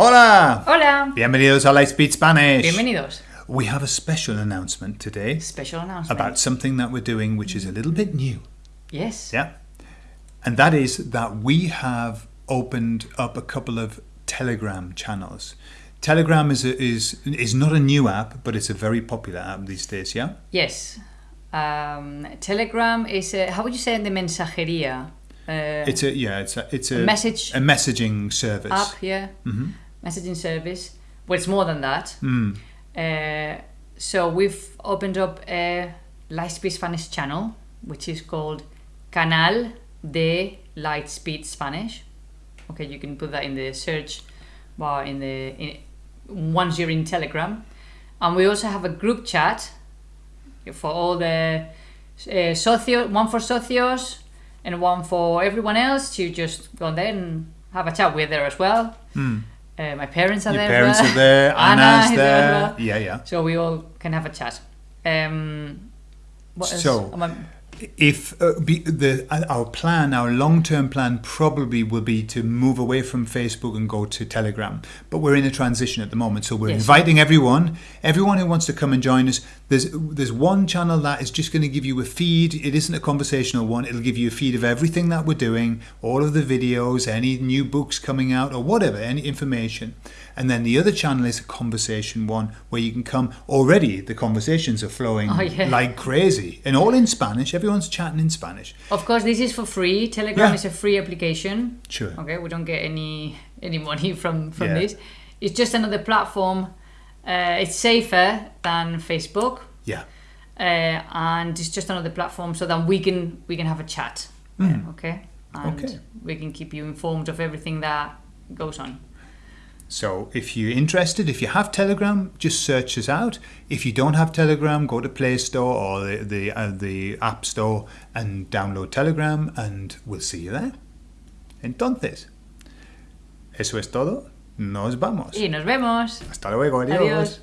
Hola! Hola. Bienvenidos a Lightspeed Spanish. Bienvenidos. We have a special announcement today Special announcement. about something that we're doing which is a little bit new. Yes. Yeah. And that is that we have opened up a couple of Telegram channels. Telegram is a, is is not a new app, but it's a very popular app these days, yeah? Yes. Um, Telegram is a, how would you say in the mensajería? Uh, It's a yeah, it's a it's a, message a messaging service. app, yeah. Mhm. Messaging service. Well, it's more than that. Mm. Uh, so we've opened up a Lightspeed Spanish channel, which is called Canal de Lightspeed Spanish. Okay, you can put that in the search bar in the in, once you're in Telegram, and we also have a group chat for all the uh, socio, one for socios and one for everyone else to just go there and have a chat. We're there as well. Mm. Uh, my parents are there. Your there. parents are there, Anna Anna's is there there. Yeah, yeah. So we all can have a chat. Um, what else? So- Am I- if uh, the uh, our plan, our long-term plan probably will be to move away from Facebook and go to Telegram. But we're in a transition at the moment, so we're Yes. inviting everyone, everyone who wants to come and join us. There's there's one channel that is just going to give you a feed. It isn't a conversational one. It'll give you a feed of everything that we're doing, all of the videos, any new books coming out, or whatever, any information. And then the other channel is a conversation one where you can come. Already, the conversations are flowing Oh, yeah. like crazy, and all in Spanish. Everyone's chatting in Spanish. of course, this is for free. Telegram Yeah. is a free application. Sure. Okay, we don't get any any money from from Yeah. this. It's just another platform. Uh, it's safer than Facebook, Yeah. uh, and it's just another platform so that we can we can have a chat. Mm. okay, and Okay. we can keep you informed of everything that goes on. So if you're interested, if you have Telegram, just search us out. If you don't have Telegram, go to Play Store or the the, uh, the App Store and download Telegram, and we'll see you there. Entonces, eso es todo. Nos vamos. Y nos vemos. Hasta luego. Adiós. Adiós.